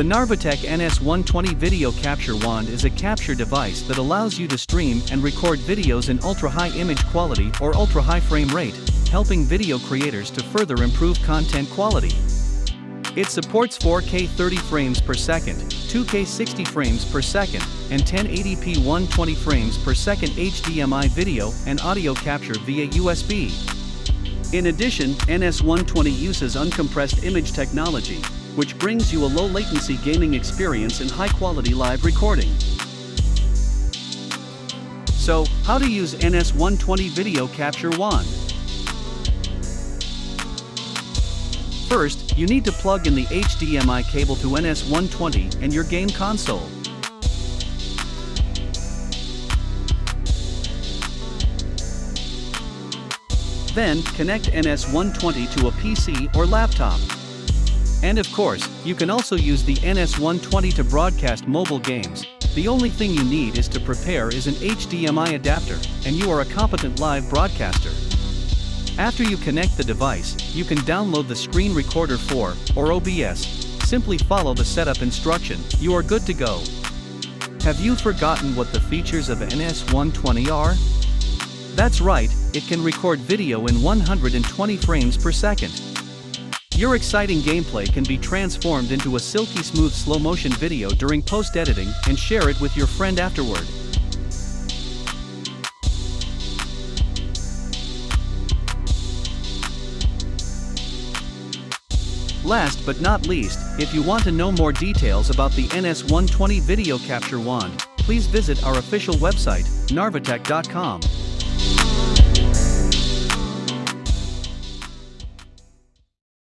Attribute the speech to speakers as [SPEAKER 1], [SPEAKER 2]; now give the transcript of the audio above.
[SPEAKER 1] The Narvatec NS120 Video Capture Wand is a capture device that allows you to stream and record videos in ultra-high image quality or ultra-high frame rate, helping video creators to further improve content quality. It supports 4K 30 frames per second, 2K 60 frames per second, and 1080p 120 frames per second HDMI video and audio capture via USB. In addition, NS120 uses uncompressed image technology, which brings you a low latency gaming experience and high quality live recording. So, how to use NS120 Video Capture Wand? First, you need to plug in the HDMI cable to NS120 and your game console. Then, connect NS120 to a PC or laptop. And of course, you can also use the NS120 to broadcast mobile games. The only thing you need is to prepare is an HDMI adapter, and you are a competent live broadcaster. After you connect the device, you can download the Screen Recorder 4, or OBS. Simply follow the setup instruction, you are good to go. Have you forgotten what the features of NS120 are? That's right, it can record video in 120 frames per second. Your exciting gameplay can be transformed into a silky smooth slow motion video during post editing and share it with your friend afterward. Last but not least, if you want to know more details about the NS120 video capture wand, please visit our official website, narvatec.com.